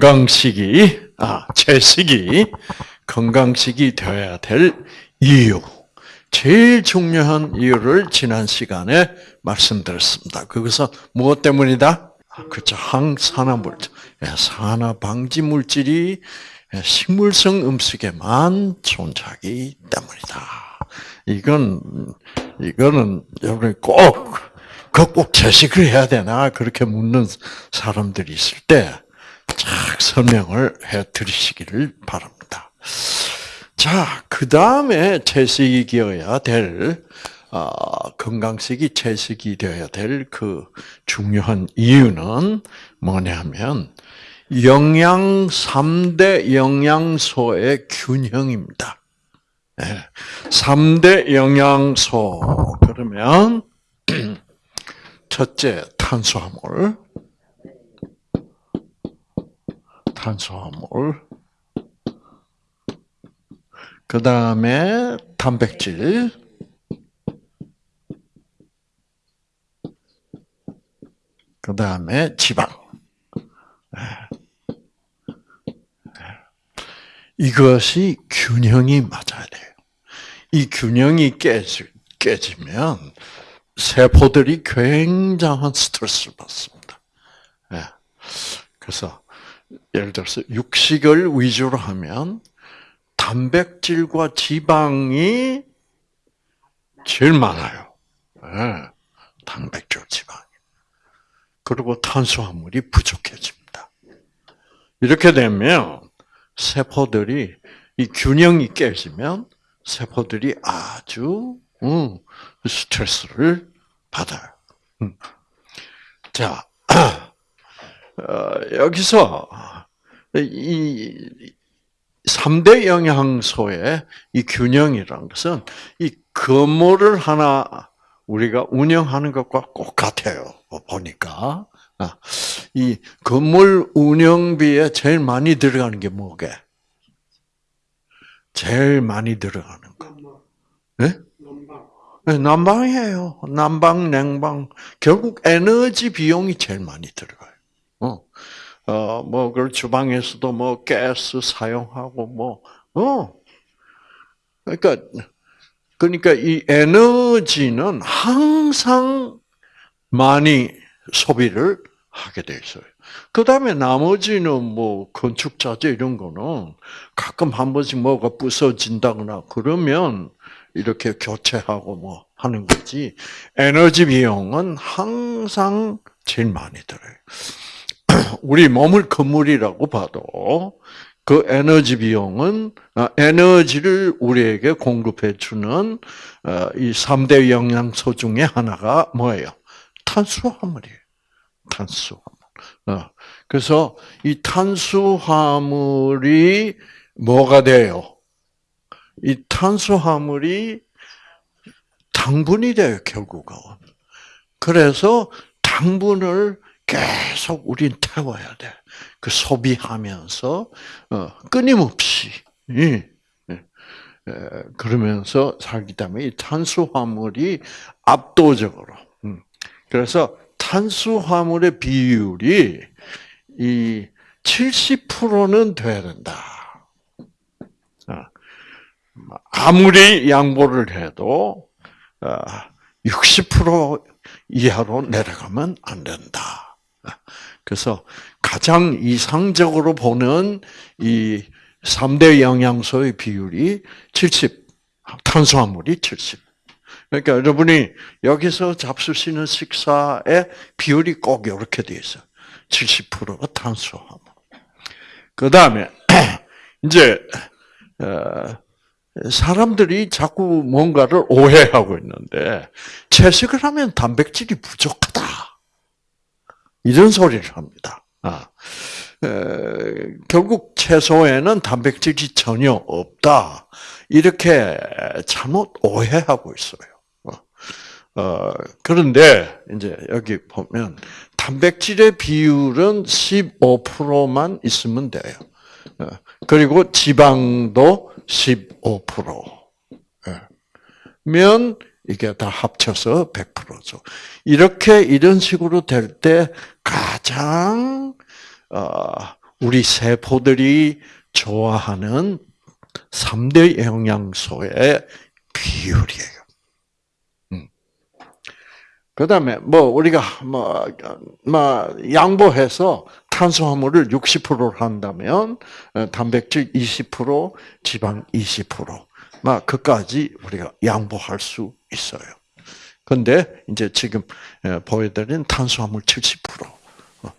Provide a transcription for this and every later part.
건강식이, 아, 채식이 건강식이 되어야 될 이유. 제일 중요한 이유를 지난 시간에 말씀드렸습니다. 그것은 무엇 때문이다? 그렇죠. 항산화물질. 예, 산화 방지 물질이 예, 식물성 음식에만 존재하기 때문이다. 이건, 이거는 여러분이 꼭, 꼭 제식을 해야 되나? 그렇게 묻는 사람들이 있을 때, 쫙 설명을 해 드리시기를 바랍니다. 자, 그 다음에 채식이어야 될, 어, 건강식이 채식이 되어야 될 그 중요한 이유는 뭐냐면, 영양 3대 영양소의 균형입니다. 네. 3대 영양소. 그러면, 첫째, 탄수화물. 탄수화물. 그 다음에 단백질. 그 다음에 지방. 이것이 균형이 맞아야 돼요. 이 균형이 깨지, 깨지면 세포들이 굉장한 스트레스를 받습니다. 그래서 예를 들어서 육식을 위주로 하면 단백질과 지방이 제일 많아요. 네. 단백질, 지방이. 그리고 탄수화물이 부족해집니다. 이렇게 되면 세포들이 이 균형이 깨지면 세포들이 아주 음, 스트레스를 받아요. 음. 자, 어, 여기서 이 3대 영양소의 이 균형이라는 것은 이 건물을 하나 우리가 운영하는 것과 똑같아요. 보니까. 아, 이 건물 운영비에 제일 많이 들어가는 게 뭐게? 제일 많이 들어가는 거. 네? 네, 난방이에요. 난방, 냉방. 결국 에너지 비용이 제일 많이 들어가요. 어. 어, 뭐, 그 주방에서도 뭐, 가스 사용하고, 뭐, 어. 그러니까, 그러니까 이 에너지는 항상 많이 소비를 하게 돼 있어요. 그 다음에 나머지는 뭐, 건축자재 이런 거는 가끔 한 번씩 뭐가 부서진다거나 그러면 이렇게 교체하고 뭐 하는 거지. 에너지 비용은 항상 제일 많이 들어요. 우리 몸을 건물이라고 봐도 그 에너지 비용은 아, 에너지를 우리에게 공급해 주는 어, 이 3대 영양소 중에 하나가 뭐예요? 탄수화물이에요. 탄수화물. 어, 그래서 이 탄수화물이 뭐가 돼요? 이 탄수화물이 당분이 돼요, 결국은. 그래서 당분을 계속 우린 태워야 돼. 그 소비하면서 어, 끊임없이 예, 예, 그러면서 살기 때문에 이 탄수화물이 압도적으로. 음. 그래서 탄수화물의 비율이 이 70%는 돼야 된다. 어. 아무리 양보를 해도 60% 어, 이하로 내려가면 안 된다. 그래서 가장 이상적으로 보는 이 3대 영양소의 비율이 70, 탄수화물이 70. 그러니까 여러분이 여기서 잡수시는 식사의 비율이 꼭 이렇게 돼 있어요. 70%가 탄수화물. 그 다음에, 이제, 어, 사람들이 자꾸 뭔가를 오해하고 있는데, 채식을 하면 단백질이 부족하다. 이런 소리를 합니다. 아, 에, 결국 채소에는 단백질이 전혀 없다. 이렇게 잘못 오해하고 있어요. 어, 어 그런데 이제 여기 보면 단백질의 비율은 15%만 있으면 돼요. 어, 그리고 지방도 15%. 예. 면 이게 다 합쳐서 100%죠. 이렇게 이런 식으로 될 때 가장 어, 우리 세포들이 좋아하는 3대 영양소의 비율이에요. 음. 그 다음에, 뭐, 우리가, 뭐, 뭐, 양보해서 탄수화물을 60%로 한다면, 어, 단백질 20%, 지방 20%, 막, 그까지 우리가 양보할 수 있어요. 근데, 이제 지금 어, 보여드린 탄수화물 70%, 어,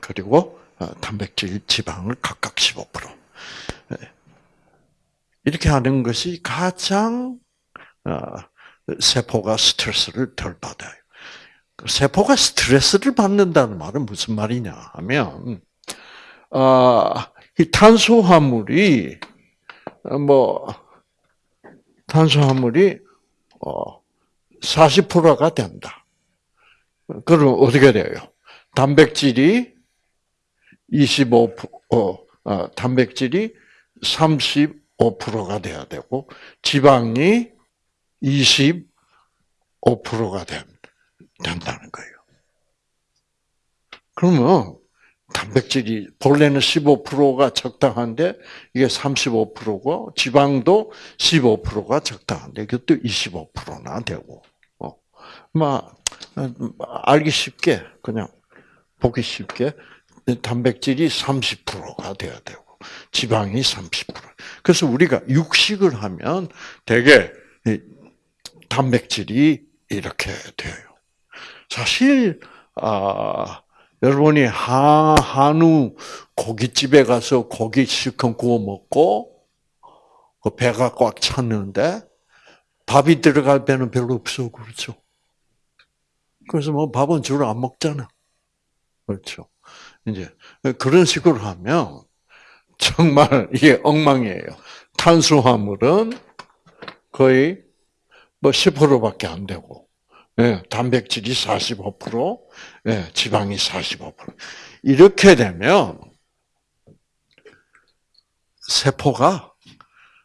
그리고 단백질, 지방을 각각 15%. 이렇게 하는 것이 가장 세포가 스트레스를 덜 받아요. 세포가 스트레스를 받는다는 말은 무슨 말이냐 하면, 아, 이 탄수화물이, 뭐, 탄수화물이, 어, 40%가 된다. 그럼 어떻게 돼요? 단백질이 25%, 어, 어 단백질이 35%가 돼야 되고, 지방이 25%가 된, 된다는 거예요. 그러면 단백질이 본래는 15%가 적당한데 이게 35%고 지방도 15%가 적당한데 이것도 25%나 되고 어. 막 알기 쉽게 그냥 보기 쉽게 단백질이 30%가 돼야 되고 지방이 30%. 그래서 우리가 육식을 하면 대개 단백질이 이렇게 돼요. 사실 아, 여러분이 하, 한우 고깃집에 가서 고기 실컷 구워 먹고 그 배가 꽉 찼는데 밥이 들어갈 배는 별로 없어 그렇죠. 그래서 뭐 밥은 주로 안 먹잖아. 그렇죠. 이제 그런 식으로 하면 정말 이게 엉망이에요. 탄수화물은 거의 뭐 10%밖에 안 되고 예, 단백질이 45%, 예, 지방이 45%. 이렇게 되면 세포가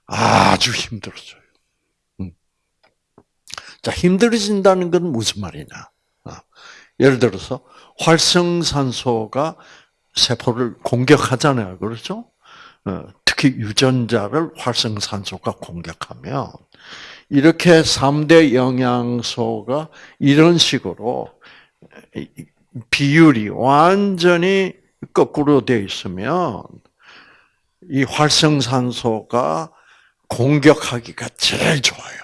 아주 힘들어져요. 음. 자, 힘들어진다는 건 무슨 말이냐? 아, 예를 들어서 활성산소가 세포를 공격하잖아요. 그렇죠? 어, 특히 유전자를 활성산소가 공격하면 이렇게 3대 영양소가 이런 식으로 비율이 완전히 거꾸로 되어 있으면 이 활성산소가 공격하기가 제일 좋아요.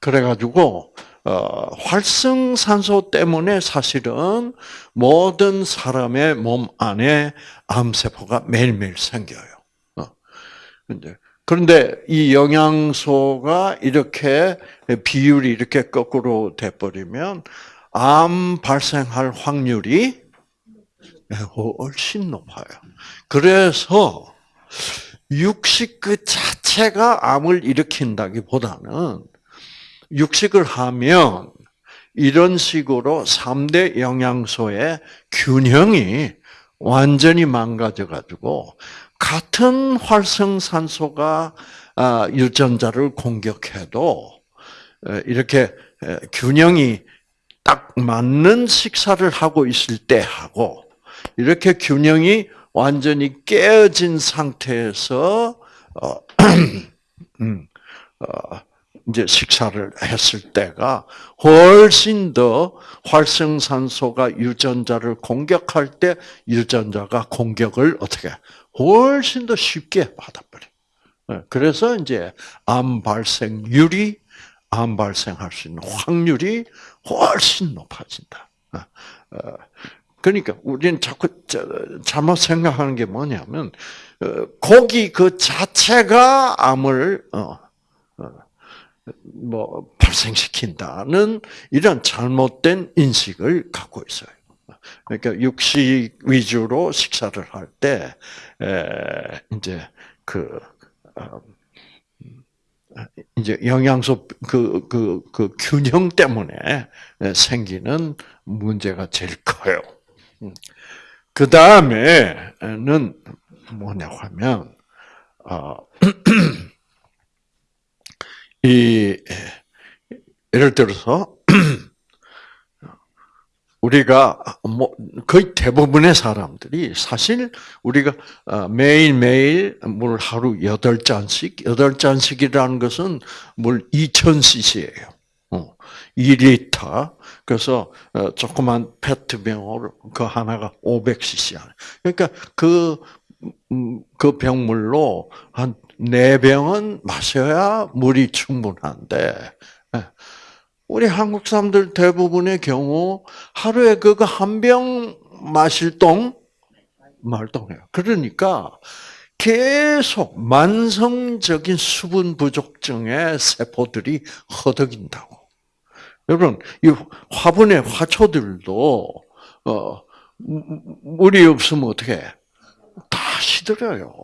그래가지고 어, 활성산소 때문에 사실은 모든 사람의 몸 안에 암세포가 매일매일 생겨요. 어. 그런데 이 영양소가 이렇게 비율이 이렇게 거꾸로 돼 버리면 암 발생할 확률이 훨씬 높아요. 그래서 육식 그 자체가 암을 일으킨다기보다는 육식을 하면 이런 식으로 3대 영양소의 균형이 완전히 망가져 가지고 같은 활성산소가 아, 유전자를 공격해도 이렇게 균형이 딱 맞는 식사를 하고 있을 때 하고 이렇게 균형이 완전히 깨어진 상태에서 어, 음, 어, 이제 식사를 했을 때가 훨씬 더 활성산소가 유전자를 공격할 때 유전자가 공격을 어떻게 훨씬 더 쉽게 받아버려. 예, 그래서 이제 암 발생률이 암 발생할 수 있는 확률이 훨씬 높아진다. 어, 어, 그러니까 우리는 자꾸 잘못 생각하는 게 뭐냐면 어, 고기 그 자체가 암을 뭐 발생시킨다는 이런 잘못된 인식을 갖고 있어요. 그러니까 육식 위주로 식사를 할 때 이제 그 어, 이제 영양소 그, 그, 그 균형 때문에 생기는 문제가 제일 커요. 음. 그 다음에는 뭐냐 하면, 어, 이, 예를 들어서, 우리가 뭐 거의 대부분의 사람들이 사실 우리가 어, 매일 매일 물 하루 여덟 잔씩 여덟 잔씩이라는 것은 물 2,000cc예요. 어, 2리터. 그래서 어, 조그만 페트병으로 그 하나가 500cc. 그러니까 그, 음, 그 병물로 한 4병은 마셔야 물이 충분한데, 예. 우리 한국 사람들 대부분의 경우 하루에 그거 한 병 마실 동 말동해요. 그러니까 계속 만성적인 수분 부족증의 세포들이 허덕인다고. 여러분, 이 화분의 화초들도 어 물이 없으면 어떻게 다 시들어요.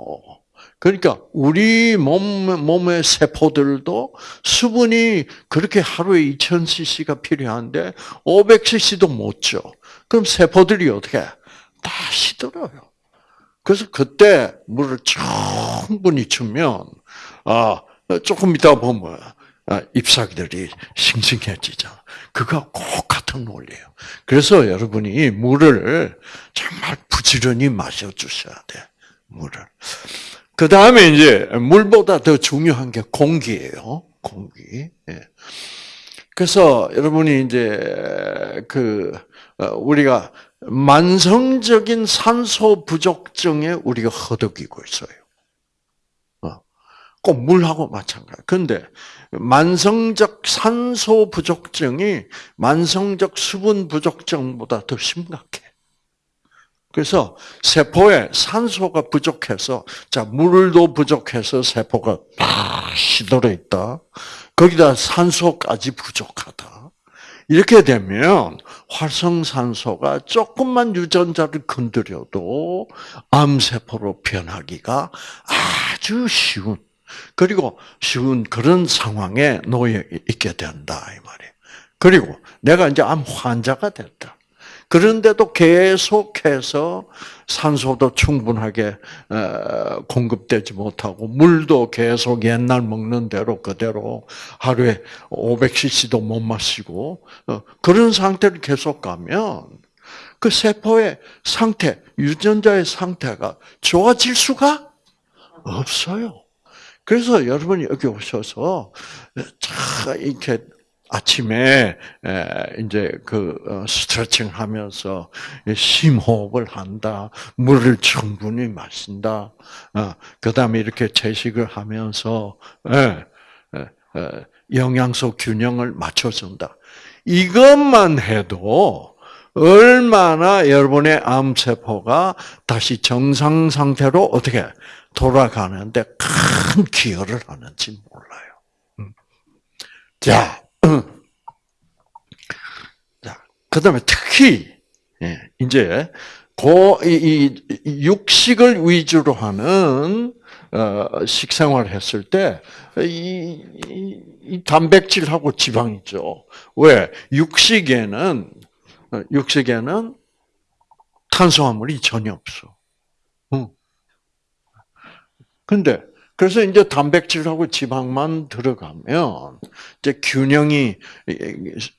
그러니까 우리 몸 몸의 세포들도 수분이 그렇게 하루에 2,000cc가 필요한데 500cc도 못 줘. 그럼 세포들이 어떻게 다 시들어요. 그래서 그때 물을 충분히 주면 아 조금 이따 보면 아, 잎사귀들이 싱싱해지잖아. 그거 꼭 같은 원리예요. 그래서 여러분이 물을 정말 부지런히 마셔 주셔야 돼. 물을. 그 다음에 이제 물보다 더 중요한 게 공기예요. 공기. 예. 그래서 여러분이 이제 그 어, 우리가 만성적인 산소 부족증에 우리가 허덕이고 있어요. 어. 꼭 물하고 마찬가지. 근데 만성적 산소 부족증이 만성적 수분 부족증보다 더 심각해. 그래서 세포에 산소가 부족해서 자 물도 부족해서 세포가 다 시들어 있다. 거기다 산소까지 부족하다. 이렇게 되면 활성산소가 조금만 유전자를 건드려도 암세포로 변하기가 아주 쉬운 그리고 쉬운 그런 상황에 놓여 있게 된다 이 말이에요. 그리고 내가 이제 암 환자가 됐다. 그런데도 계속해서 산소도 충분하게 공급되지 못하고 물도 계속 옛날 먹는 대로 그대로 하루에 500cc도 못 마시고 어, 그런 상태를 계속 가면 그 세포의 상태, 유전자의 상태가 좋아질 수가 없어요. 그래서 여러분이 여기 오셔서 이렇게 아침에 이제 그 어, 스트레칭 하면서 심호흡을 한다, 물을 충분히 마신다, 어, 그 다음에 이렇게 채식을 하면서 영양소 균형을 맞춰준다. 이것만 해도 얼마나 여러분의 암세포가 다시 정상 상태로 어떻게 돌아가는데 큰 기여를 하는지 몰라요. 음. 자, 자, 그 다음에 특히, 예, 이제, 고, 이, 이, 육식을 위주로 하는, 어, 식생활 했을 때, 이, 이, 이 단백질하고 지방 있죠. 왜? 육식에는, 어, 육식에는 탄수화물이 전혀 없어. 응. 근데, 그래서 이제 단백질하고 지방만 들어가면 이제 균형이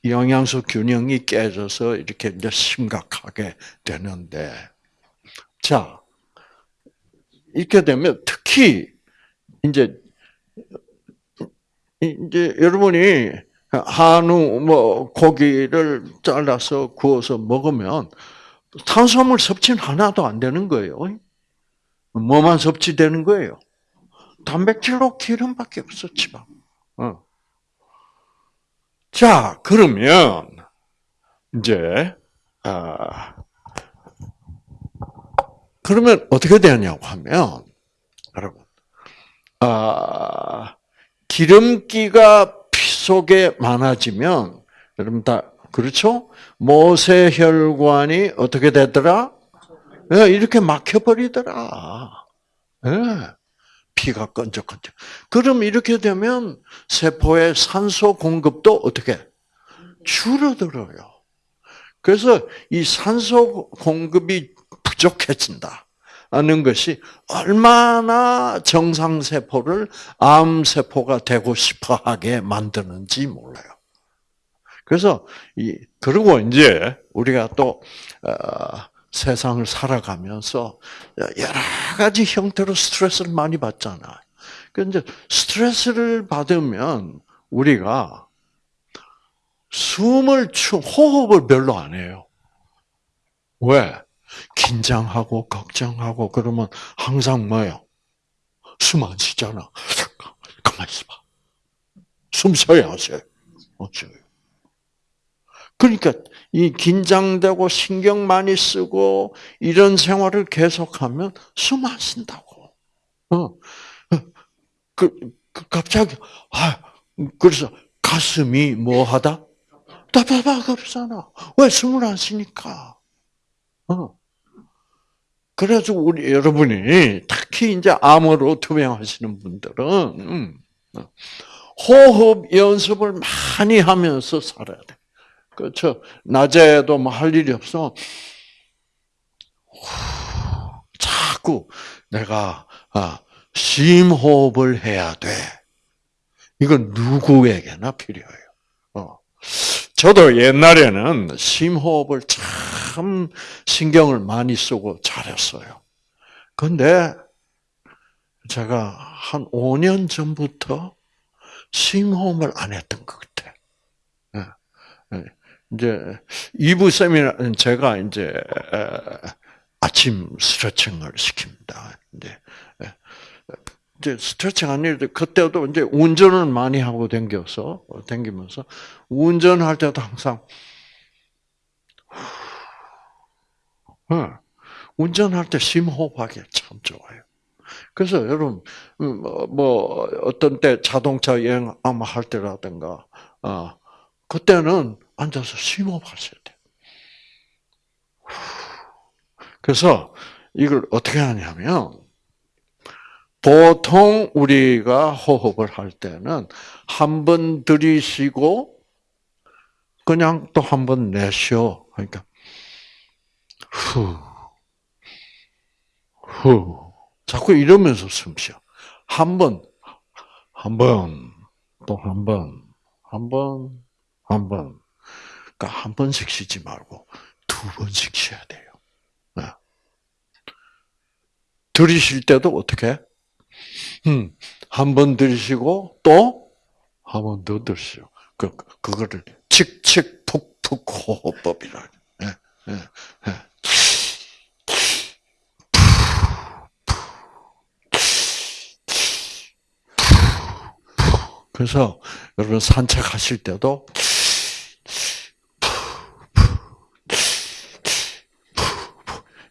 영양소 균형이 깨져서 이렇게 이제 심각하게 되는데 자 이렇게 되면 특히 이제 이제 여러분이 한우 뭐 고기를 잘라서 구워서 먹으면 탄수화물 섭취는 하나도 안 되는 거예요. 뭐만 섭취되는 거예요? 단백질로 기름밖에 없어, 지방. 어. 자, 그러면, 이제, 아, 그러면 어떻게 되냐고 하면, 여러분, 아, 기름기가 피 속에 많아지면, 여러분 다, 그렇죠? 모세혈관이 어떻게 되더라? 네, 이렇게 막혀버리더라. 네. 피가 끈적끈적. 그럼 이렇게 되면 세포의 산소 공급도 어떻게 줄어들어요. 그래서 이 산소 공급이 부족해진다. 는 것이 얼마나 정상 세포를 암 세포가 되고 싶어 하게 만드는지 몰라요. 그래서 이 그리고 이제 우리가 또 어, 세상을 살아가면서 여러 가지 형태로 스트레스를 많이 받잖아. 그런데 스트레스를 받으면 우리가 숨을 추 호흡을 별로 안 해요. 왜? 긴장하고 걱정하고 그러면 항상 뭐요? 숨 안 쉬잖아. 가만히 있어봐. 숨 쉬어야 하세요. 어쩌요? 그러니까 이 긴장되고 신경 많이 쓰고 이런 생활을 계속하면 숨 안 쉰다고. 어. 그, 그 갑자기 아 그래서 가슴이 뭐하다? 답답하잖아. 왜 숨을 안 쉬니까? 어. 그래서 우리 여러분이 특히 이제 암으로 투병하시는 분들은 음, 어, 호흡 연습을 많이 하면서 살아야 돼. 그렇죠. 낮에도 뭐 할 일이 없어. 자꾸 내가 아, 심호흡을 해야 돼. 이건 누구에게나 필요해요. 어. 저도 옛날에는 심호흡을 참 신경을 많이 쓰고 잘했어요. 근데 제가 한 5년 전부터 심호흡을 안 했던 것 같아. 예. 예. 이제 2부 세미나 제가 이제 아침 스트레칭을 시킵니다. 이제 이제 스트레칭 아니는데 그때도 이제 운전을 많이 하고 댕겨서 댕기면서 운전할 때도 항상 운전할 때 심호흡하기 참 좋아요. 그래서 여러분 뭐, 뭐 어떤 때 자동차 여행 아마 할 때라든가 어, 그때는 앉아서 심호흡하셔야 돼요. 그래서 이걸 어떻게 하냐면 보통 우리가 호흡을 할 때는 한 번 들이쉬고 그냥 또 한 번 내쉬어. 그러니까 후, 후. 자꾸 이러면서 숨 쉬어. 한 번, 한 번, 또 한 번, 한 번, 한 번. 그러니까 한 번씩 쉬지 말고 두 번씩 쉬어야 돼요. 네. 들이쉴 때도 어떻게? 음, 한 번 들이쉬고 또 한 번 더 들이쉬고 그 그거를 칙칙 푹푹 호흡법이라. 예, 예, 예. 그래서 여러분 산책하실 때도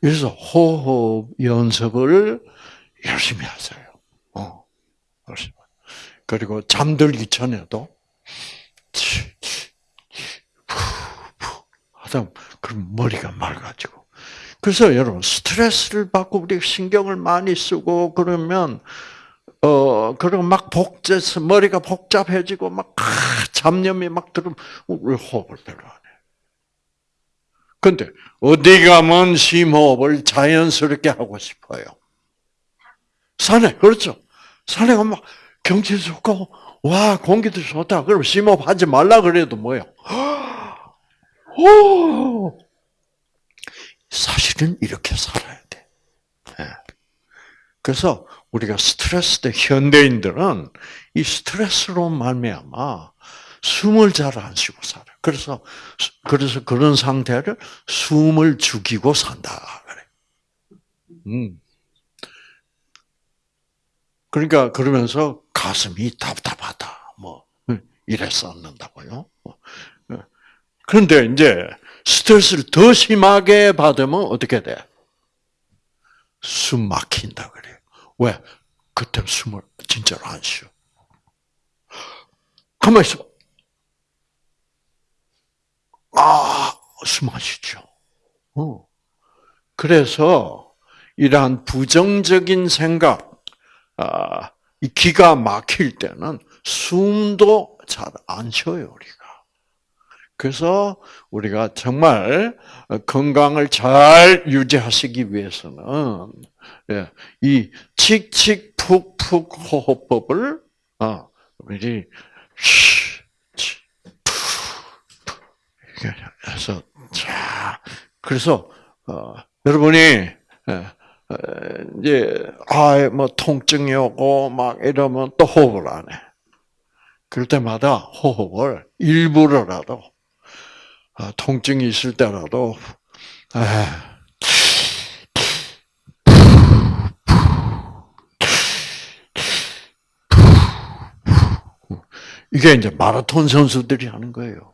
그래서 호흡 연습을 열심히 하세요. 어, 열심히. 그리고 잠들기 전에도 하다 그럼 머리가 맑아지고. 그래서 여러분 스트레스를 받고 우리 신경을 많이 쓰고 그러면 어 그리고 막 복잡해서 머리가 복잡해지고 막 잡념이 막 들으면 우리 호흡을 별로 안 해. 근데 어디 가면 심호흡을 자연스럽게 하고 싶어요. 산에 그렇죠. 산에 가면 경치 좋고 와 공기도 좋다. 그럼 심호흡 하지 말라 그래도 뭐요? 오 사실은 이렇게 살아야 돼. 예. 그래서 우리가 스트레스 때 현대인들은 이 스트레스로 말미암아 숨을 잘 안 쉬고 살아. 그래서 그래서 그런 상태를 숨을 죽이고 산다 그래. 음. 그러니까 그러면서 가슴이 답답하다. 뭐 이랬었는다고요. 그런데 이제 스트레스를 더 심하게 받으면 어떻게 돼? 숨 막힌다 그래요. 왜? 그때 숨을 진짜로 안 쉬어. 가만히 있어. 아, 숨안 쉬죠. 어. 그래서 이러한 부정적인 생각, 아, 이 기가 막힐 때는 숨도 잘 안 쉬어요, 우리가. 그래서 우리가 정말 건강을 잘 유지하시기 위해서는 예, 이 칙칙 푹푹 호흡법을 어, 우리 그래서 자 그래서 어, 여러분이 예, 어, 이제 아뭐 통증이 오고 막 이러면 또 호흡을 안 해. 그럴 때마다 호흡을 일부러라도 아, 통증이 있을 때라도 아, 이게 이제 마라톤 선수들이 하는 거예요.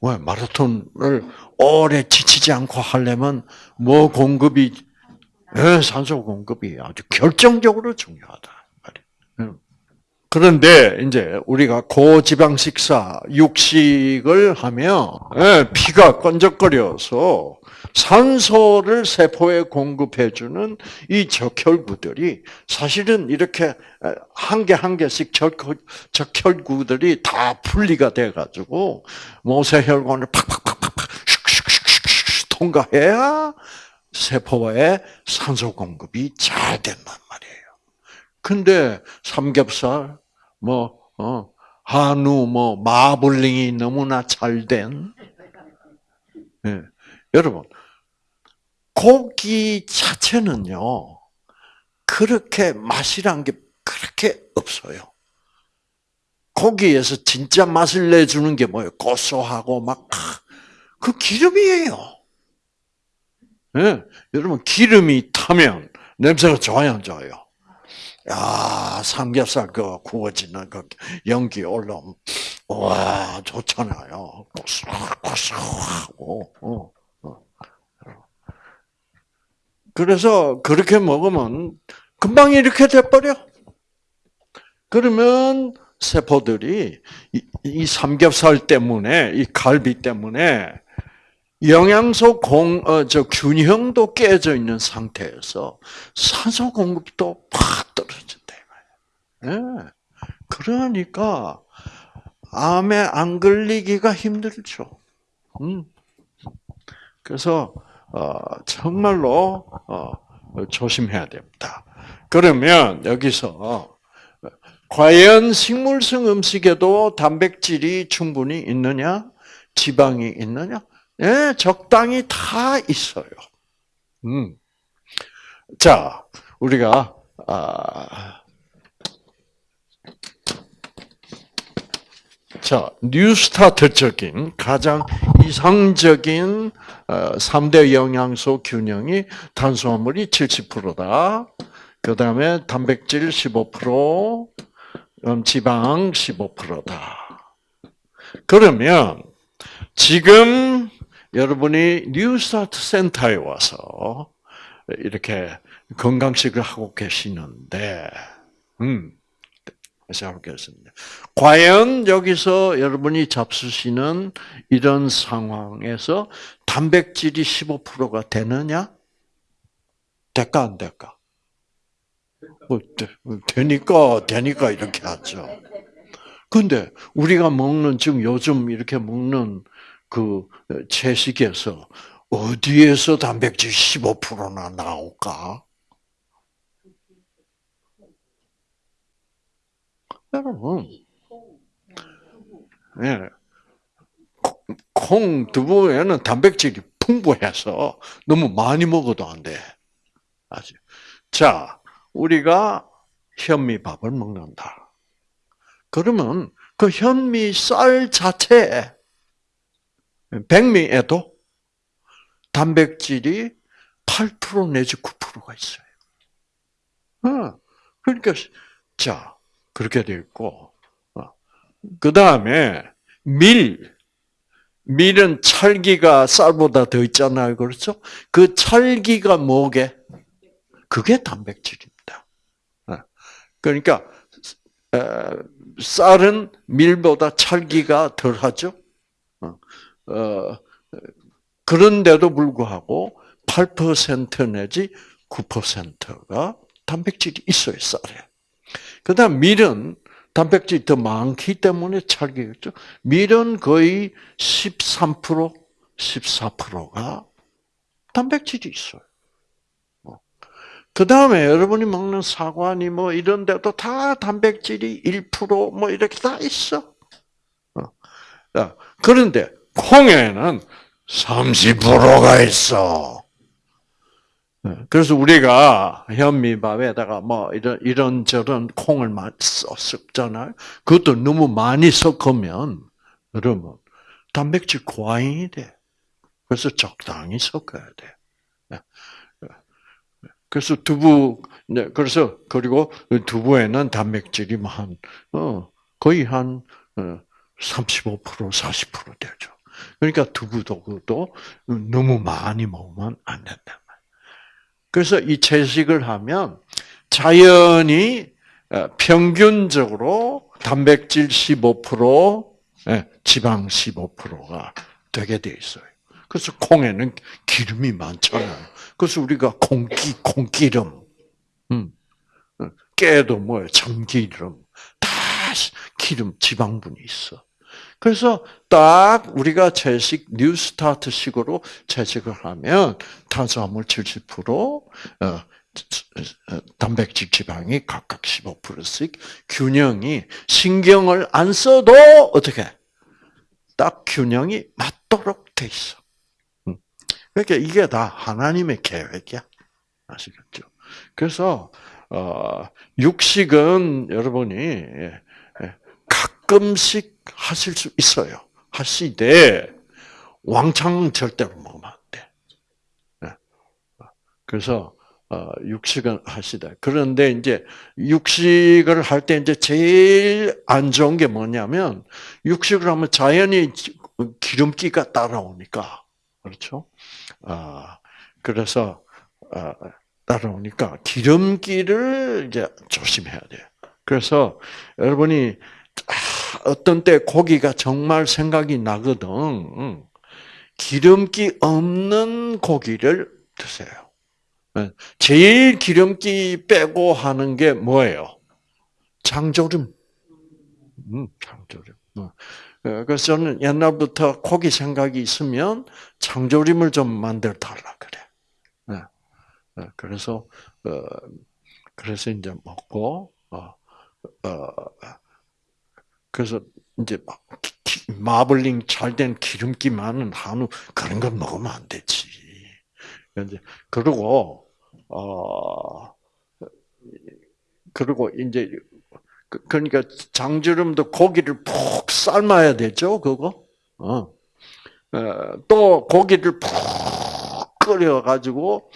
왜 마라톤을 오래 지치지 않고 하려면 뭐 공급이 네, 산소 공급이 아주 결정적으로 중요하다. 그런데 이제 우리가 고지방 식사, 육식을 하면 예, 피가 끈적거려서 산소를 세포에 공급해 주는 이 적혈구들이 사실은 이렇게 한 개 한 개씩 적혈구들이 다 분리가 돼 가지고 모세혈관을 팍팍팍팍팍 통과해야 세포에 산소 공급이 잘 된단 말이에요. 근데 삼겹살, 뭐, 어, 한우, 뭐, 마블링이 너무나 잘 된, 예. 여러분, 고기 자체는요, 그렇게 맛이란 게 그렇게 없어요. 고기에서 진짜 맛을 내주는 게 뭐예요? 고소하고 막, 그 기름이에요. 예. 여러분, 기름이 타면 냄새가 좋아요, 안 좋아요? 야, 삼겹살 그 구워지는 그 연기 올라오면, 와, 좋잖아요. 고소하고, 어. 그래서 그렇게 먹으면 금방 이렇게 돼버려. 그러면 세포들이 이, 삼겹살 때문에, 이 갈비 때문에 영양소 공, 어, 저 균형도 깨져 있는 상태에서 산소 공급도 팍 떨어진다. 예. 네. 그러니까 암에 안 걸리기가 힘들죠. 음. 그래서 어, 정말로 어, 조심해야 됩니다. 그러면 여기서 과연 식물성 음식에도 단백질이 충분히 있느냐, 지방이 있느냐? 예, 적당히 다 있어요. 음. 자, 우리가 아, 자, 뉴스타트적인 가장 이상적인 3대 어, 영양소 균형이 탄수화물이 70%다. 그 다음에 단백질 15%, 음, 지방 15%다. 그러면 지금 여러분이 뉴스타트 센터에 와서 이렇게 건강식을 하고 계시는데, 음, 시작하겠습니다. 과연 여기서 여러분이 잡수시는 이런 상황에서 단백질이 15%가 되느냐? 될까 안 될까? 뭐, 되니까 되니까 이렇게 하죠. 근데 우리가 먹는 지금 요즘 이렇게 먹는 그 채식에서 어디에서 단백질 15%나 나올까? 여러분, 예. 콩, 두부에는 단백질이 풍부해서 너무 많이 먹어도 안 돼. 아직. 자, 우리가 현미밥을 먹는다. 그러면 그 현미 쌀 자체에 백미에도 단백질이 8% 내지 9%가 있어요. 어, 그러니까 자 그렇게 되어 있고, 어. 그 다음에 밀, 밀은 찰기가 쌀보다 더 있잖아요. 그렇죠? 그 찰기가 뭐게? 그게 단백질입니다. 어. 그러니까 쌀은 밀보다 찰기가 덜하죠. 어. 그런데도 불구하고 8% 내지 9%가 단백질이 있어요, 쌀에. 그 다음 밀은 단백질이 더 많기 때문에 찰기겠죠. 밀은 거의 13%, 14%가 단백질이 있어요. 뭐. 그 다음에 여러분이 먹는 사과니 뭐 이런 데도 다 단백질이 1%뭐 이렇게 다 있어. 자, 그런데 콩에는 30%가 있어. 네, 그래서 우리가 현미밥에다가 뭐 이런 이런 저런 콩을 섞잖아요. 그것도 너무 많이 섞으면 그러면 단백질 과잉이 돼. 그래서 적당히 섞어야 돼. 네. 그래서 두부, 네, 그래서, 그리고 두부에는 단백질이 뭐 한, 어, 거의 한, 어, 35%, 40% 되죠. 그러니까 두부도, 그것도 너무 많이 먹으면 안 된다. 그래서 이 채식을 하면 자연히 어, 평균적으로 단백질 15%, 예, 지방 15%가 되게 돼 있어요. 그래서 콩에는 기름이 많잖아요. 그래서 우리가 콩기, 콩기름, 음, 어, 깨도 뭐예요? 참기름, 다 기름, 지방분이 있어. 그래서 딱 우리가 채식 뉴스타트식으로 채식을 하면 탄수화물 70%, 어, 단백질 지방이 각각 15%씩 균형이 신경을 안 써도 어떻게 딱 균형이 맞도록 돼 있어. 그러니까 이게 다 하나님의 계획이야. 아시겠죠? 그래서 어, 육식은 여러분이 가끔씩 하실 수 있어요. 하시되 왕창 절대로 먹으면 안 돼. 예. 그래서 어, 육식은 하시다. 그런데 이제 육식을 할 때 이제 제일 안 좋은 게 뭐냐면 육식을 하면 자연히 기름기가 따라오니까 그렇죠. 아 그래서 아, 따라오니까 기름기를 이제 조심해야 돼요. 그래서 여러분이 어떤 때 고기가 정말 생각이 나거든. 기름기 없는 고기를 드세요. 제일 기름기 빼고 하는 게 뭐예요? 장조림. 음, 장조림. 어. 그래서 저는 옛날부터 고기 생각이 있으면 장조림을 좀 만들어 달라 그래. 그래서 어, 그래서 이제 먹고 어, 그래서 이제 마블링 잘 된 기름기 많은 한우 그런 거 먹으면 안 되지. 이제 그리고 어 그리고 이제 그, 그러니까 장주름도 고기를 푹 삶아야 되죠, 그거. 어. 또 고기를 푹 끓여 가지고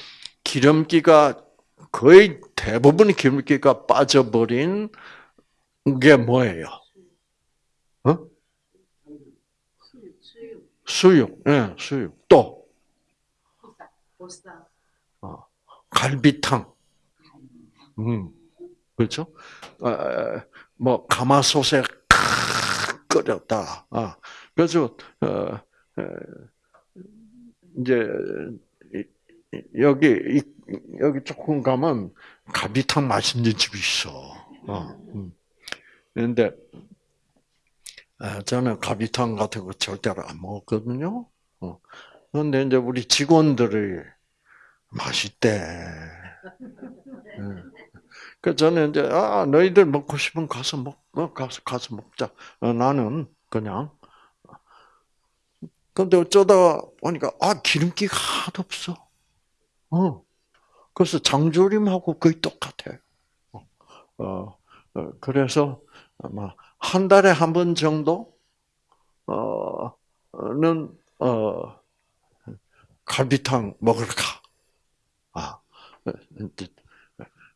기름기가 거의 대부분의 기름기가 빠져버린 게 뭐예요? 수육, 예, 네, 수육. 또 어, 갈비탕. 음, 그렇죠? 어, 뭐 가마솥에 끓였다. 아, 그래서 어, 이제 여기 여기 조금 가면 갈비탕 맛있는 집이 있어. 어, 음. 그런데 저는 갈비탕 같은 거 절대로 안 먹었거든요. 어. 그런데 이제 우리 직원들이 맛있대. 그 저는 이제 아 너희들 먹고 싶으면 가서 먹, 어, 가서 가서 먹자. 어, 나는 그냥. 근데 어쩌다 보니까 아 기름기가 하나도 없어. 어. 그래서 장조림하고 거의 똑같아요. 어, 어, 어 그래서 아마 한 달에 한 번 정도 어는 어 갈비탕 가. 아,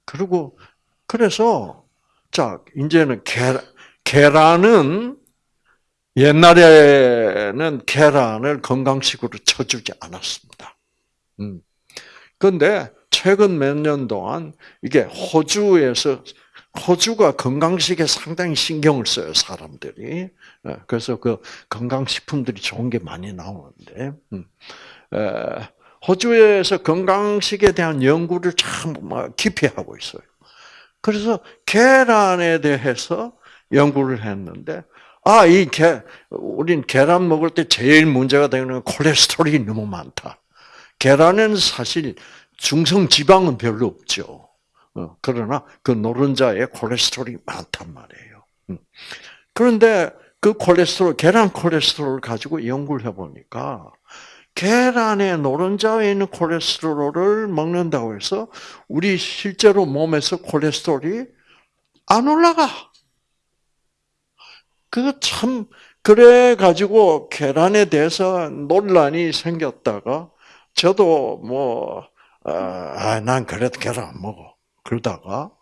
그리고 그래서 자 이제는 계란 계란은 옛날에는 계란을 건강식으로 쳐주지 않았습니다. 음. 그런데 최근 몇 년 동안 이게 호주에서 호주가 건강식에 상당히 신경을 써요 사람들이. 예, 그래서 그 건강식품들이 좋은 게 많이 나오는데 음. 호주에서 건강식에 대한 연구를 참 깊이 하고 있어요. 그래서 계란에 대해서 연구를 했는데 아, 이 계, 우린 계란 먹을 때 제일 문제가 되는 건 콜레스테롤이 너무 많다. 계란에는 사실 중성 지방은 별로 없죠. 어, 그러나 그 노른자에 콜레스테롤이 많단 말이에요. 음. 그런데 그 콜레스테롤, 계란 콜레스테롤을 가지고 연구를 해보니까, 계란에 노른자에 있는 콜레스테롤을 먹는다고 해서, 우리 실제로 몸에서 콜레스테롤이 안 올라가. 그 참, 그래 가지고 계란에 대해서 논란이 생겼다가, 저도 뭐, 아, 난 그래도 계란 안 먹어. 그러다가,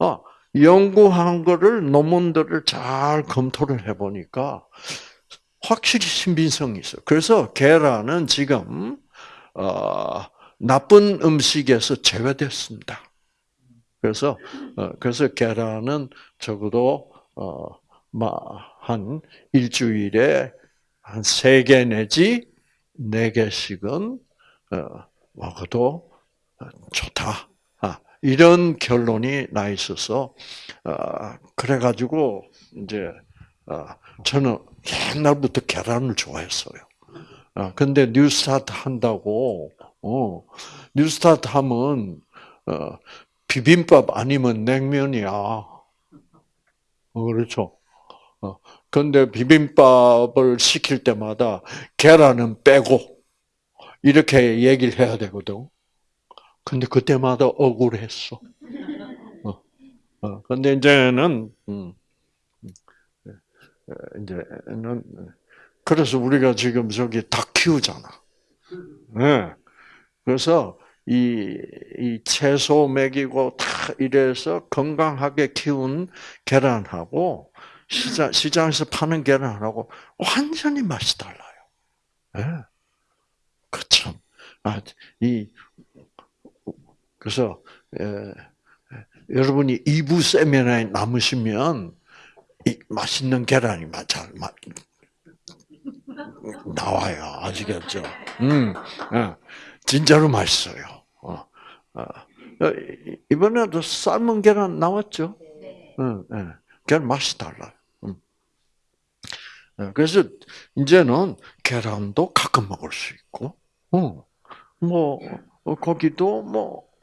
어, 연구한 거를, 논문들을 잘 검토를 해보니까, 확실히 신빙성이 있어. 그래서 계란은 지금, 어, 나쁜 음식에서 제외됐습니다. 그래서, 어, 그래서 계란은 적어도, 어, 한 일주일에 한 세 개 내지 네 개씩은 어, 먹어도 좋다. 아, 이런 결론이 나 있어서 어, 그래가지고 이제 어, 저는 옛날부터 계란을 좋아했어요. 근데 뉴스타트 한다고 뉴스타트 하면 비빔밥 아니면 냉면이야. 그렇죠. 근데 비빔밥을 시킬 때마다 계란은 빼고 이렇게 얘기를 해야 되거든. 근데 그때마다 억울했어. 어, 어. 근데 이제는, 음, 이제는, 그래서 우리가 지금 저기 닭 키우잖아. 네. 그래서 이, 이 채소 먹이고 다 이래서 건강하게 키운 계란하고 시장, 시장에서 파는 계란하고 완전히 맛이 달라요. 네. 그 참, 아, 이, 그래서, 에, 여러분이 이부 세미나에 남으시면, 이 맛있는 계란이 잘 나와요. 아시겠죠? 음, 예, 진짜로 맛있어요. 어, 어, 이번에도 삶은 계란 나왔죠? 응, 예, 계란 맛이 달라요. 음. 예, 그래서 이제는 계란도 가끔 먹을 수 있고, 어, 뭐 고기도 뭐 음,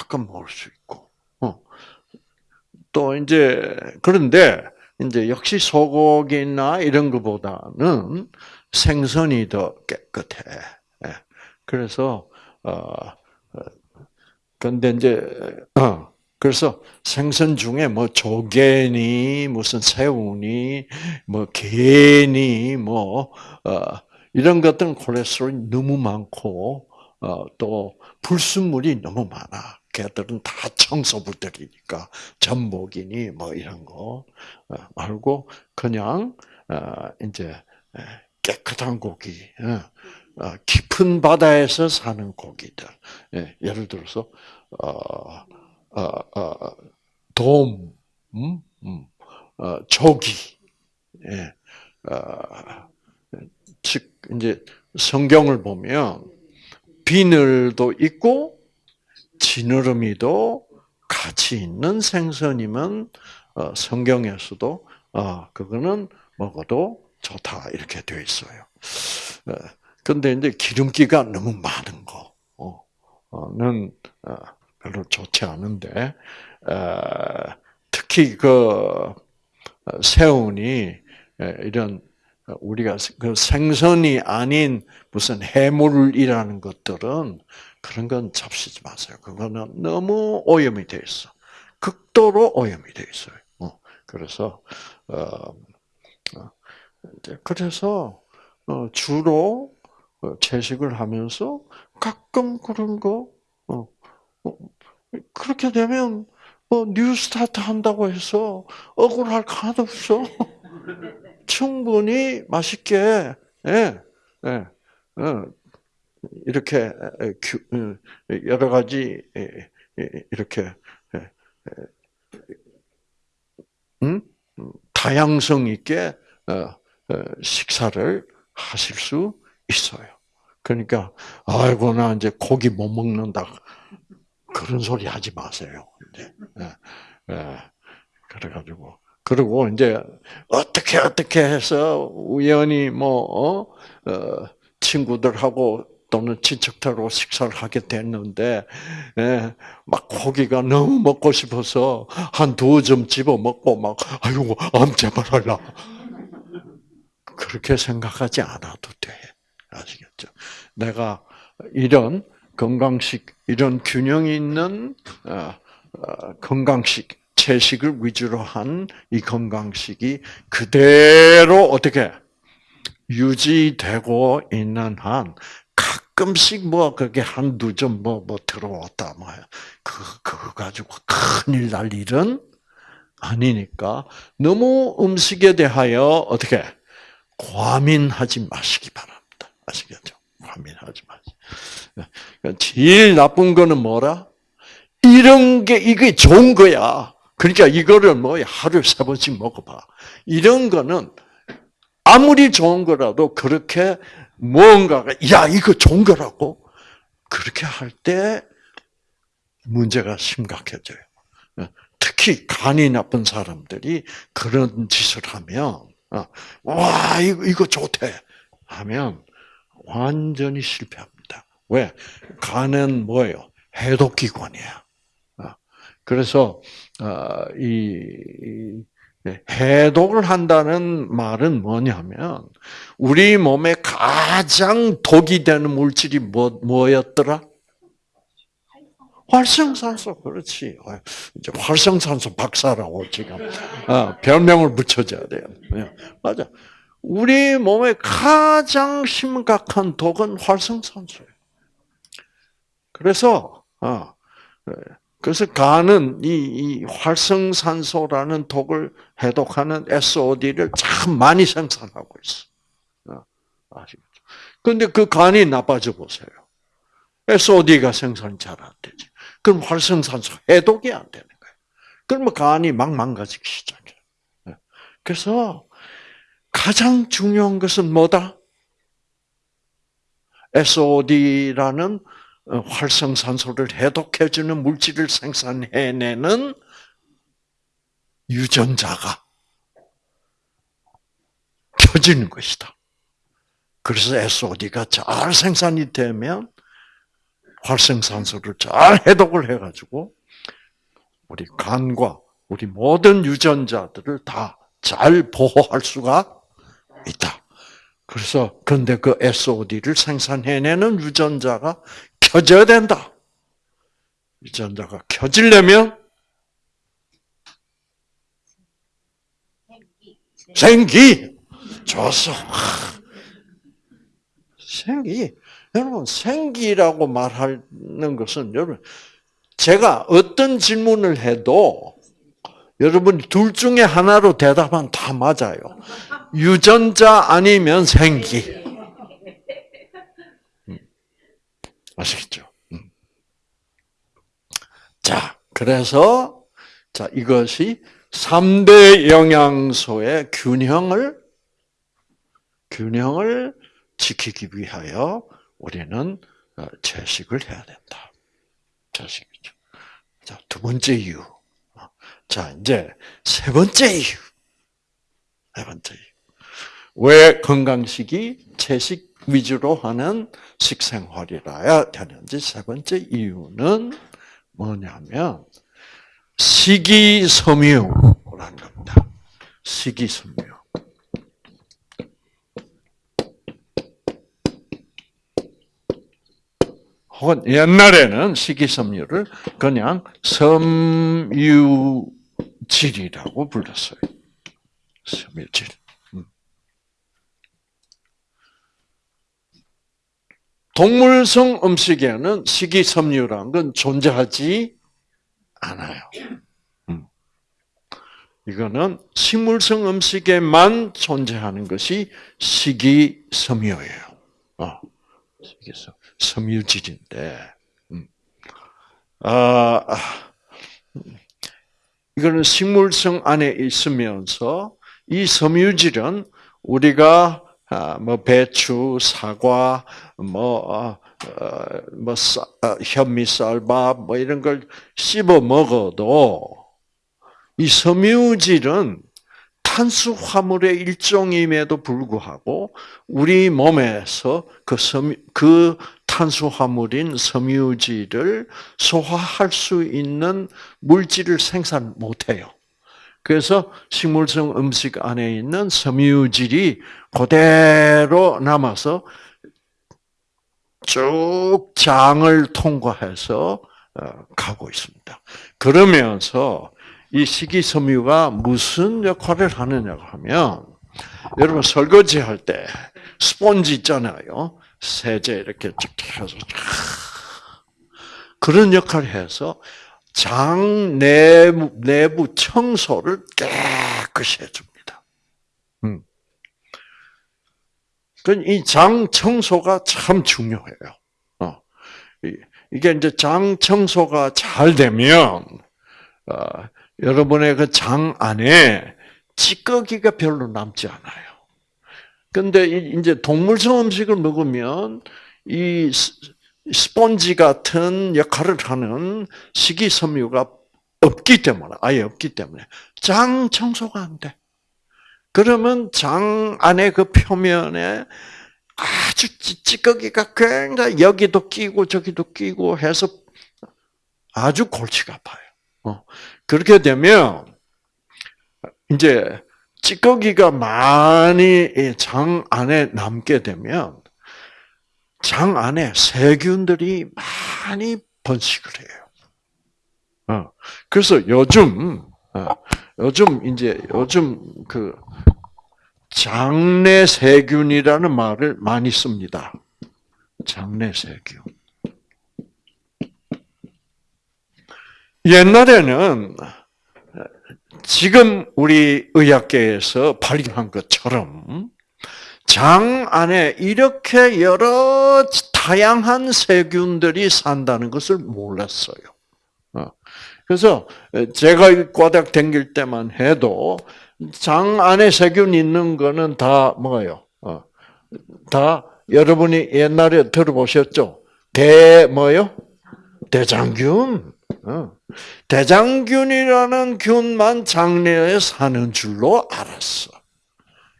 가끔 먹을 수 있고, 어. 또 이제 그런데 이제 역시 소고기나 이런 것보다는 생선이 더 깨끗해. 예. 그래서 어 근데 이제 어 그래서 생선 중에 뭐 조개니 무슨 새우니 뭐 게니 뭐 어, 이런 것들은 콜레스테롤이 너무 많고 어, 또 불순물이 너무 많아. 걔들은 다 청소부들이니까 전복이니 뭐 이런 거 어, 말고 그냥 어, 이제 깨끗한 고기, 어, 깊은 바다에서 사는 고기들. 예, 예를 들어서 돔, 음? 음, 조기, 예, 즉 이제 성경을 보면 비늘도 있고 지느러미도 같이 있는 생선이면 어, 성경에서도 어, 그거는 먹어도 좋다 이렇게 되어 있어요. 어, 이제 기름기가 너무 많은 거는 별로 좋지 않은데 특히 그 새우니 이런 우리가 그 생선이 아닌 무슨 해물이라는 것들은 그런 건 잡수지 마세요. 그거는 너무 오염이 돼 있어. 극도로 오염이 돼 있어요. 어, 그래서 어, 어 그래서 주로 채식을 하면서 가끔 그런 거 그렇게 되면 뉴스타트 한다고 해서 억울할 거 하나도 없어. 충분히 맛있게 예, 예, 어, 이렇게 어, 여러 가지 이렇게 음? 다양성 있게 어, 식사를 하실 수 있어요. 그러니까 아이고 나 이제 고기 못 먹는다 그런 소리 하지 마세요. 이제 그래가지고 그리고 이제 어떻게 어떻게 해서 우연히 뭐 어? 어, 친구들하고 또는 친척들하고 식사를 하게 됐는데 예, 막 고기가 너무 먹고 싶어서 한 두 점 집어 먹고 막 아이고 암 제발 할라 그렇게 생각하지 않아도 돼. 아시겠죠? 내가 이런 건강식, 이런 균형 있는 어, 어, 건강식, 채식을 위주로 한 이 건강식이 그대로 어떻게 유지되고 있는 한 가끔씩 뭐 그게 한두 점 뭐 뭐 들어왔다 뭐 그 그거 가지고 큰일 날 일은 아니니까 너무 음식에 대하여 어떻게 과민하지 마시기 바랍니다. 아시겠죠? 과민하지 마시. 그러니까 제일 나쁜 거는 뭐라? 이런 게 이게 좋은 거야. 그러니까 이거를 뭐 하루에 세 번씩 먹어봐. 이런 거는 아무리 좋은 거라도 그렇게 뭔가가 야 이거 좋은 거라고 그렇게 할 때 문제가 심각해져요. 특히 간이 나쁜 사람들이 그런 짓을 하면 어, 와 이거 이거 좋대 하면 완전히 실패합니다. 왜 간은 뭐예요? 해독기관이야. 어, 그래서 어, 이 해독을 한다는 말은 뭐냐면 우리 몸에 가장 독이 되는 물질이 뭐 뭐였더라? 활성산소 그렇지. 이제 활성산소 박사라고 지금 어, 별명을 붙여줘야 돼요. 예, 맞아. 우리 몸에 가장 심각한 독은 활성산소예요. 그래서 어, 그래서 간은 이, 이 활성산소라는 독을 해독하는 SOD를 참 많이 생산하고 있어. 어, 아시겠죠? 근데 그 간이 나빠져 보세요. SOD가 생산이 잘 안 되지. 그럼 활성산소 해독이 안 되는 거예요. 그러면 간이 막 망가지기 시작해. 요 그래서 가장 중요한 것은 뭐다? SOD라는 어, 활성산소를 해독해주는 물질을 생산해내는 유전자가 켜지는 것이다. 그래서 SOD가 잘 생산이 되면 활성산소를 잘 해독을 해가지고 우리 간과 우리 모든 유전자들을 다 잘 보호할 수가 있다. 그래서 근데 그 SOD를 생산해내는 유전자가 켜져야 된다. 유전자가 켜지려면 생기. 좋았어. 생기. 여러분, 생기라고 말하는 것은 여러분, 제가 어떤 질문을 해도 여러분이 둘 중에 하나로 대답하면 다 맞아요. 유전자 아니면 생기. 아시겠죠? 음. 자, 그래서 자 이것이 3대 영양소의 균형을 균형을 지키기 위하여 우리는 어, 채식을 해야 된다. 채식이죠. 자, 두 번째 이유. 자, 이제 세 번째 이유. 세 번째 이유. 왜 건강식이 채식 위주로 하는 식생활이라야 되는지 세 번째 이유는 뭐냐면 식이섬유라는 겁니다. 식이섬유. 혹은 옛날에는 식이섬유를 그냥 섬유질이라고 불렀어요. 섬유질. 동물성 음식에는 식이섬유라는 건 존재하지 않아요. 음. 이거는 식물성 음식에만 존재하는 것이 식이섬유예요. 어, 식이섬, 섬유질인데, 음. 아, 이거는 식물성 안에 있으면서 이 섬유질은 우리가 아, 뭐 배추, 사과, 뭐, 어, 어, 뭐, 어, 현미쌀밥, 뭐 이런 걸 씹어 먹어도 이 섬유질은 탄수화물의 일종임에도 불구하고 우리 몸에서 그 섬유, 그 탄수화물인 섬유질을 소화할 수 있는 물질을 생산 못해요. 그래서 식물성 음식 안에 있는 섬유질이 그대로 남아서 쭉 장을 통과해서 어, 가고 있습니다. 그러면서 이 식이섬유가 무슨 역할을 하느냐 하면 여러분 설거지 할 때 스펀지 있잖아요. 세제 이렇게 쫙 해서 그런 역할을 해서 장 내부, 내부 청소를 깨끗이 해줍니다. 음. 이장 청소가 참 중요해요. 어. 이게 이제 장 청소가 잘 되면 어, 여러분의 그 장 안에 찌꺼기가 별로 남지 않아요. 근데 이제 동물성 음식을 먹으면 이 스펀지 같은 역할을 하는 식이섬유가 없기 때문에, 아예 없기 때문에, 장 청소가 안 돼. 그러면 장 안에 그 표면에 아주 찌꺼기가 굉장히 여기도 끼고 저기도 끼고 해서 아주 골치가 아파요. 어. 그렇게 되면 이제 찌꺼기가 많이 장 안에 남게 되면 장 안에 세균들이 많이 번식을 해요. 어. 그래서 요즘 어, 요즘 이제 요즘 그 장내 세균이라는 말을 많이 씁니다. 장내 세균. 옛날에는 지금 우리 의학계에서 발견한 것처럼 장 안에 이렇게 여러 다양한 세균들이 산다는 것을 몰랐어요. 어. 그래서 제가 과대학 댕길 때만 해도 장 안에 세균 있는 거는 다 뭐예요? 어. 다 여러분이 옛날에 들어보셨죠? 대 뭐요? 대장균. 어. 대장균이라는 균만 장내에 사는 줄로 알았어.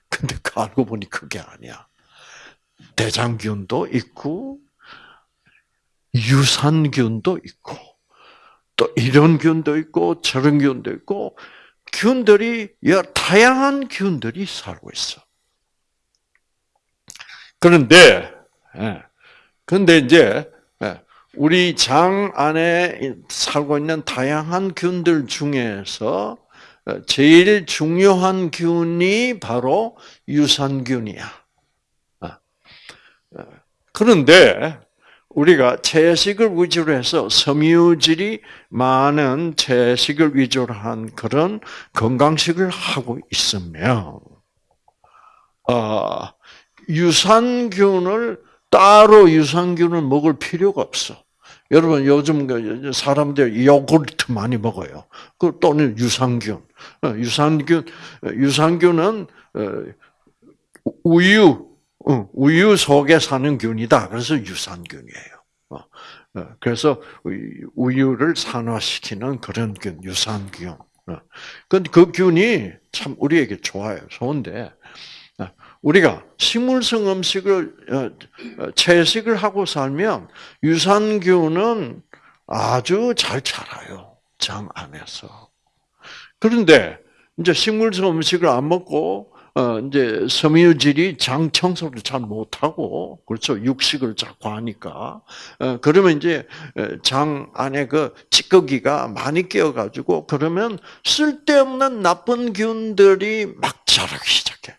근데 그 알고 보니 그게 아니야. 대장균도 있고 유산균도 있고 또 이런 균도 있고 저런 균도 있고 균들이 다양한 균들이 살고 있어. 그런데 예, 그런데 이제 예, 우리 장 안에 살고 있는 다양한 균들 중에서 어, 제일 중요한 균이 바로 유산균이야. 어, 어, 그런데 우리가 채식을 위주로 해서 섬유질이 많은 채식을 위주로 한 그런 건강식을 하고 있으면 유산균을 따로 유산균을 먹을 필요가 없어. 여러분 요즘 그 사람들 요구르트 많이 먹어요. 그 또는 유산균. 어, 유산균 유산균은 어, 우유 어, 우유 속에 사는 균이다. 그래서 유산균이에요. 그래서 우유를 산화시키는 그런 균, 유산균. 근데 그 균이 참 우리에게 좋아요. 좋은데 우리가 식물성 음식을 채식을 하고 살면 유산균은 아주 잘 자라요. 장 안에서. 그런데 이제 식물성 음식을 안 먹고 어 이제 섬유질이 장 청소를 잘 못하고 그렇죠 육식을 자꾸 하니까 어 그러면 이제 장 안에 그 찌꺼기가 많이 끼어가지고 그러면 쓸데없는 나쁜 균들이 막 자라기 시작해.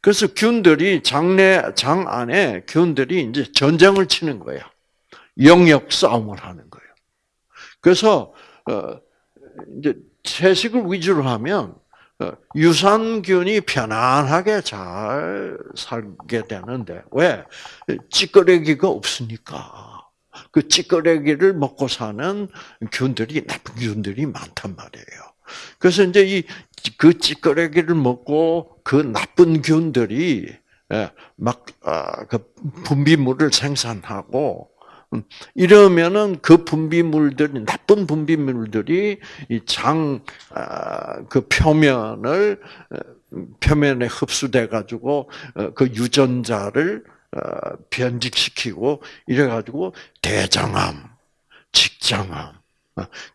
그래서 균들이 장내 장 안에 균들이 이제 전쟁을 치는 거야. 영역 싸움을 하는 거예요. 그래서 어 이제 채식을 위주로 하면 어, 유산균이 편안하게 잘 살게 되는데 왜 찌꺼레기가 없으니까 그 찌꺼레기를 먹고 사는 균들이 나쁜 균들이 많단 말이에요. 그래서 이제 이 그 찌꺼레기를 먹고 그 나쁜 균들이 예, 막그 아, 분비물을 생산하고 음, 이러면은 그 분비물들이 나쁜 분비물들이 이 장그 아, 표면을 어, 표면에 흡수돼 가지고 어, 그 유전자를 어, 변직시키고 이래 가지고 대장암, 직장암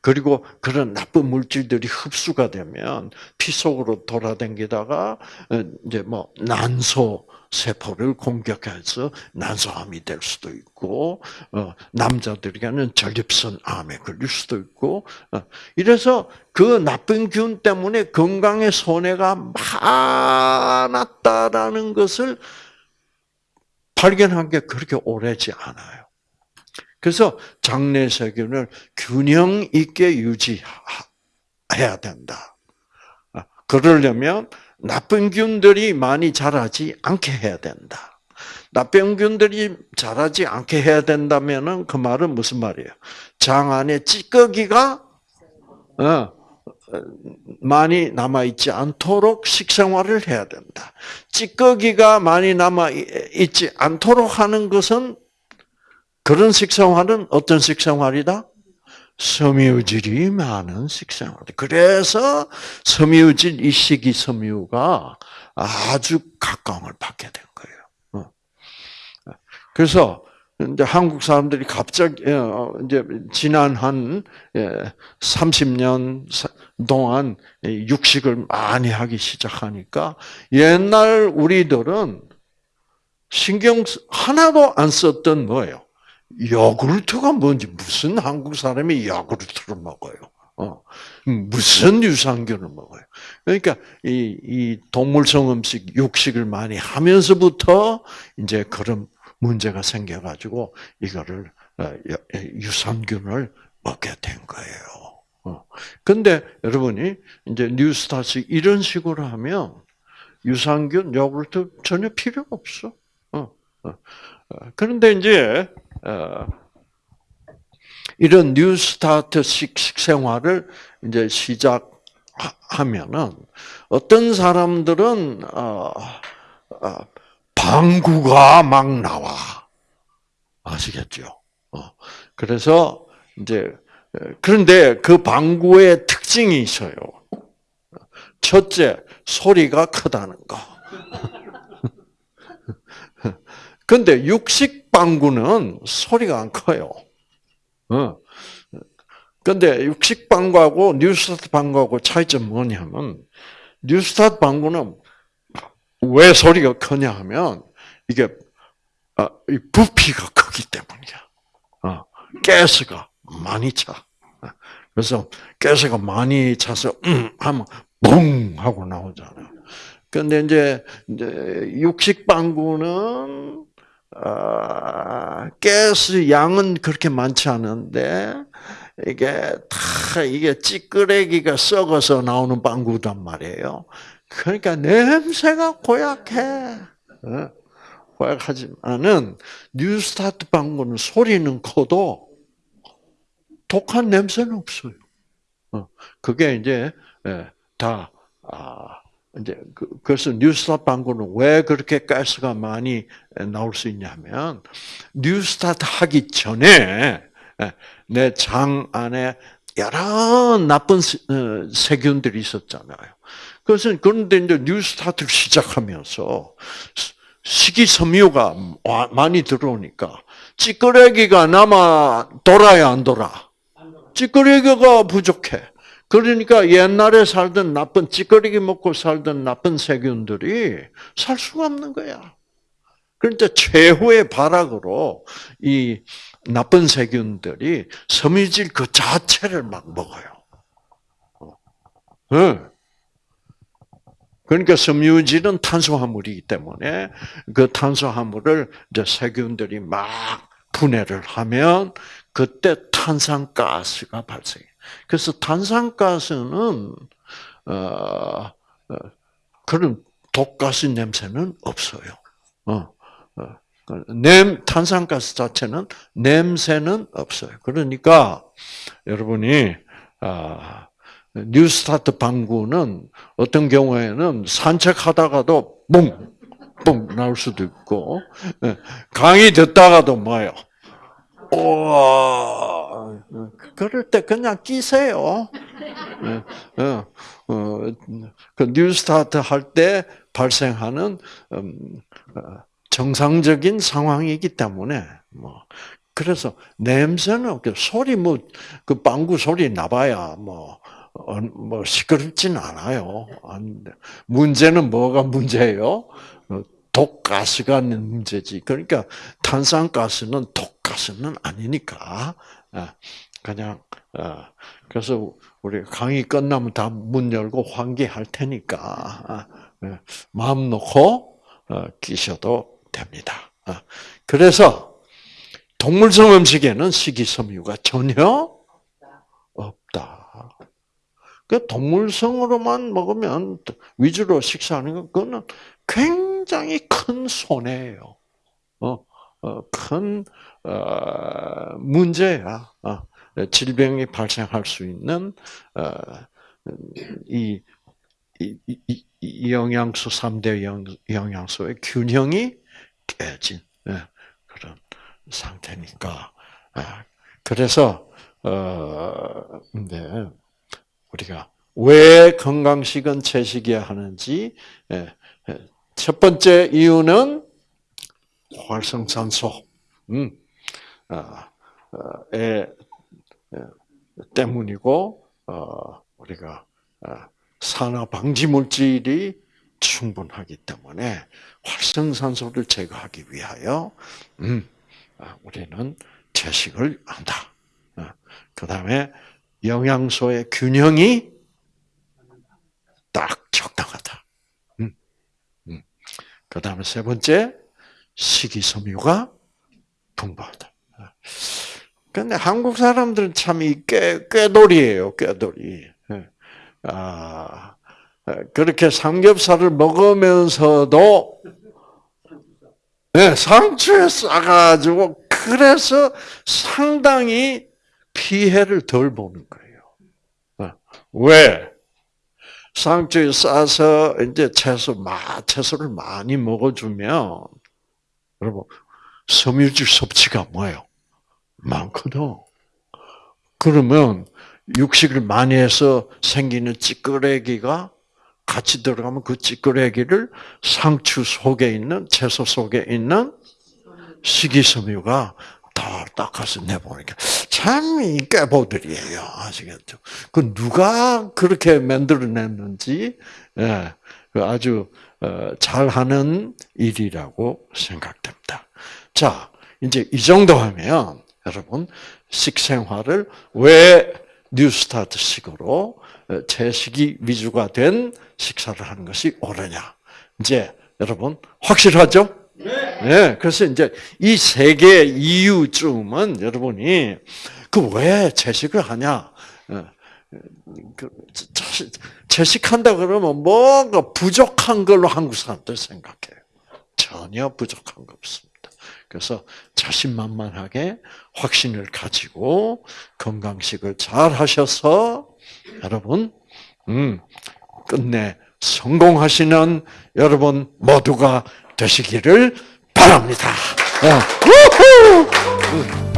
그리고 그런 나쁜 물질들이 흡수가 되면 피 속으로 돌아다니다가 어, 이제 뭐 난소 세포를 공격해서 난소암이 될 수도 있고 어, 남자들에게는 전립선 암에 걸릴 수도 있고 어, 이래서 그 나쁜 균 때문에 건강에 손해가 많았다라는 것을 발견한 게 그렇게 오래지 않아요. 그래서 장내 세균을 균형 있게 유지해야 된다. 아, 그러려면 나쁜 균들이 많이 자라지 않게 해야 된다. 나쁜 균들이 자라지 않게 해야 된다면은 그 말은 무슨 말이에요? 장 안에 찌꺼기가 어, 많이 남아 있지 않도록 식생활을 해야 된다. 찌꺼기가 많이 남아 있지 않도록 하는 것은 그런 식생활은 어떤 식생활이다? 섬유질이 많은 식생활. 그래서 섬유질 이 식이 섬유가 아주 각광을 받게 된 거예요. 어. 그래서 이제 한국 사람들이 갑자기 어, 이제 지난 한 30년 예, 동안 육식을 많이 하기 시작하니까 옛날 우리들은 신경 하나도 안 썼던 뭐예요? 요구르트가 뭔지 무슨 한국 사람이 요구르트를 먹어요? 어, 무슨 유산균을 먹어요? 그러니까 이, 이 동물성 음식, 육식을 많이 하면서부터 이제 그런 문제가 생겨가지고 이거를 어, 유산균을 먹게 된 거예요. 어. 근데 여러분이 이제 뉴스타트 이런 식으로 하면 유산균, 요구르트 전혀 필요 없어. 어. 그런데 이제 이런 뉴스타트식 생활을 이제 시작하면은 어떤 사람들은 방구가 막 나와. 아시겠죠? 어. 그래서 이제 그런데 그 방구의 특징이 있어요. 첫째, 소리가 크다는 거. 근데 육식 방구는 소리가 안 커요. 어. 근데 육식 방구하고 뉴스타트 방구하고 차이점 뭐냐면 뉴스타트 방구는 왜 소리가 크냐 하면 이게 아, 부피가 크기 때문이야. 어, 가스가 많이 차. 그래서 가스가 많이 차서 음 하면 붕 하고 나오잖아요. 근데 이제 육식 방구는 어, 가스 양은 그렇게 많지 않은데 이게 다 이게 찌끄레기가 썩어서 나오는 방구단 말이에요. 그러니까 냄새가 고약해. 어? 고약하지만은 뉴스타트 방구는 소리는 커도 독한 냄새는 없어요. 어, 그게 이제 예, 다 아, 이제 그, 그래서 뉴스타트 방구는 왜 그렇게 가스가 많이 나올 수 있냐면 뉴스타트 하기 전에 예, 내장 안에 여러 나쁜 어, 세균들이 있었잖아요. 그것은 그런데 이제 뉴스타트를 시작하면서 식이섬유가 많이 들어오니까 찌끄레기가 남아 돌아야 안 돌아? 찌끄레기가 부족해. 그러니까 옛날에 살던 나쁜 찌꺼리기 먹고 살던 나쁜 세균들이 살 수가 없는 거야. 그러니까 최후의 발악으로 이 나쁜 세균들이 섬유질 그 자체를 막 먹어요. 네. 그러니까 섬유질은 탄수화물이기 때문에 그 탄수화물을 이제 세균들이 막 분해를 하면 그때 탄산가스가 발생해. 그래서 탄산가스는 어, 어, 그런 독가스 냄새는 없어요. 어, 어, 냄 탄산가스 자체는 냄새는 없어요. 그러니까 여러분이 아, 뉴스타트 방구는 어떤 경우에는 산책하다가도 뿡, 뿡 나올 수도 있고, 예, 강의 듣다가도 뭐요? 오, 그럴 때 그냥 끼세요. 예, 어, 어, 그 뉴스타트 할 때 발생하는 음, 어, 정상적인 상황이기 때문에 뭐 그래서 냄새는 그 소리 뭐 그 방구 소리 나봐야 뭐. 어, 뭐 시끄럽진 않아요. 문제는 뭐가 문제예요? 어, 독가스가 문제지. 그러니까 탄산가스는 독 가스는 아니니까 아, 그냥 어, 그래서 우리 강의 끝나면 다 문 열고 환기할 테니까 아, 예, 마음 놓고 끼셔도 됩니다. 아, 그래서 동물성 음식에는 식이섬유가 전혀 없다. 그 동물성으로만 먹으면 위주로 식사하는 건 그거는 굉장히 큰 손해예요. 어, 어, 큰 어, 문제야. 어, 질병이 발생할 수 있는 어, 이, 이, 이, 이 영양소 3대 영양소의 균형이 깨진 예, 그런 상태니까. 아, 그래서 어, 근데 우리가 왜 건강식은 채식이야 하는지 예, 예, 첫 번째 이유는 활성산소 음, 아, 어, 에, 때문이고 어, 우리가 아, 산화 방지 물질이 충분하기 때문에 활성산소를 제거하기 위하여 음, 아, 우리는 채식을 한다. 어, 그 다음에 영양소의 균형이 딱 적당하다. 음, 음. 그 다음에 세 번째, 식이섬유가 풍부하다. 근데 한국 사람들은 참 이 꾀, 꾀돌이에요, 꾀돌이. 예. 아, 그렇게 삼겹살을 먹으면서도 네, 상추에 싸가지고 그래서 상당히 피해를 덜 보는 거예요. 어. 왜? 상추에 싸서 이제 채소 마 채소를 많이 먹어주면 여러분 섬유질 섭취가 뭐예요? 많거든. 그러면 육식을 많이 해서 생기는 찌끄레기가 같이 들어가면 그 찌끄레기를 상추 속에 있는 채소 속에 있는 식이섬유가 다 닦아서 내보니까 참 이 깨보들이에요. 아시겠죠? 그 누가 그렇게 만들어냈는지 예, 그 아주 어, 잘하는 일이라고 생각됩니다. 자, 이제 이 정도 하면 여러분 식생활을 왜 뉴스타트식으로 어, 채식이 위주가 된 식사를 하는 것이 옳으냐? 이제 여러분 확실하죠? 네. 그래서 이제 이 세 개의 이유쯤은 여러분이 그 왜 채식을 하냐? 어, 그 채식한다 그러면 뭔가 부족한 걸로 한국 사람들 생각해요. 전혀 부족한 거 없습니다. 그래서 자신만만하게 확신을 가지고 건강식을 잘 하셔서 여러분, 음, 끝내 성공하시는 여러분 모두가 되시기를 바랍니다. 어.